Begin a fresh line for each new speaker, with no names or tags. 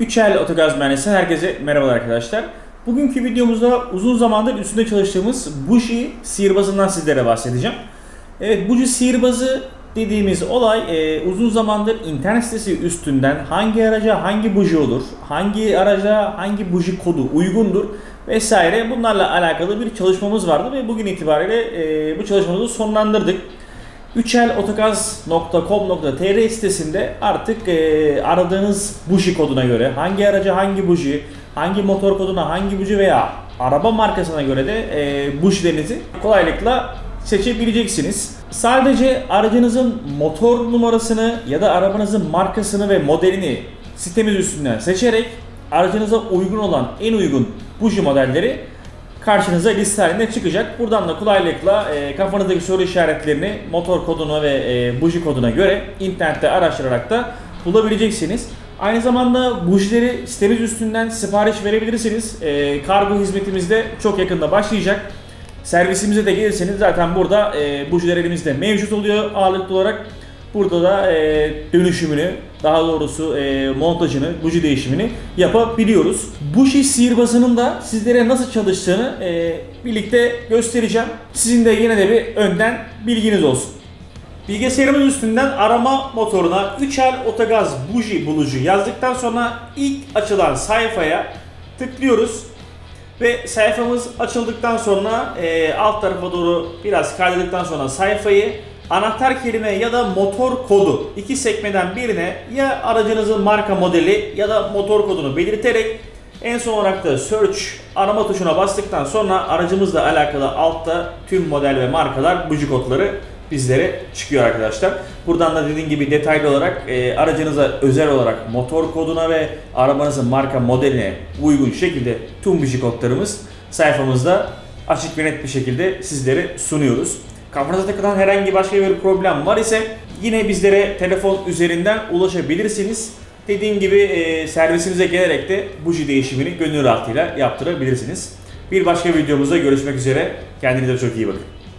3L Otogaz Mühendisi'nden herkese merhabalar arkadaşlar. Bugünkü videomuzda uzun zamandır üstünde çalıştığımız buji sihirbazından sizlere bahsedeceğim. Evet buji sihirbazı dediğimiz olay e, uzun zamandır internet sitesi üstünden hangi araca hangi buji olur, hangi araca hangi buji kodu uygundur vesaire bunlarla alakalı bir çalışmamız vardı ve bugün itibariyle e, bu çalışmamızı sonlandırdık. 3lotogaz.com.tr sitesinde artık e, aradığınız buji koduna göre hangi araca hangi buji, hangi motor koduna hangi buji veya araba markasına göre de e, bujilerinizi kolaylıkla seçebileceksiniz. Sadece aracınızın motor numarasını ya da arabanızın markasını ve modelini sitemiz üstünden seçerek aracınıza uygun olan en uygun buji modelleri karşınıza liste halinde çıkacak. Buradan da kolaylıkla e, kafanızdaki soru işaretlerini motor koduna ve e, buji koduna göre internette araştırarak da bulabileceksiniz. Aynı zamanda bujileri sitemiz üstünden sipariş verebilirsiniz. E, kargo hizmetimiz de çok yakında başlayacak. Servisimize de gelirseniz zaten burada e, bujiler elimizde mevcut oluyor ağırlıklı olarak. Burada da e, dönüşümünü, daha doğrusu e, montajını, buji değişimini yapabiliyoruz. Buji sihirbazının da sizlere nasıl çalıştığını e, birlikte göstereceğim. Sizin de yine de bir önden bilginiz olsun. Bilgisayarımız üstünden arama motoruna 3L Otogaz buji bulucu yazdıktan sonra ilk açılan sayfaya tıklıyoruz. Ve sayfamız açıldıktan sonra e, alt tarafa doğru biraz kaydıktan sonra sayfayı anahtar kelime ya da motor kodu iki sekmeden birine ya aracınızın marka modeli ya da motor kodunu belirterek en son olarak da search arama tuşuna bastıktan sonra aracımızla alakalı altta tüm model ve markalar buji kodları bizlere çıkıyor arkadaşlar. Buradan da dediğim gibi detaylı olarak e, aracınıza özel olarak motor koduna ve arabanızın marka modeline uygun şekilde tüm buji kodlarımız sayfamızda açık ve net bir şekilde sizlere sunuyoruz. Kafanıza takılan herhangi başka bir problem var ise yine bizlere telefon üzerinden ulaşabilirsiniz. Dediğim gibi e, servisimize gelerek de buji değişimini gönül rahatlığıyla yaptırabilirsiniz. Bir başka videomuzda görüşmek üzere. Kendinize çok iyi bakın.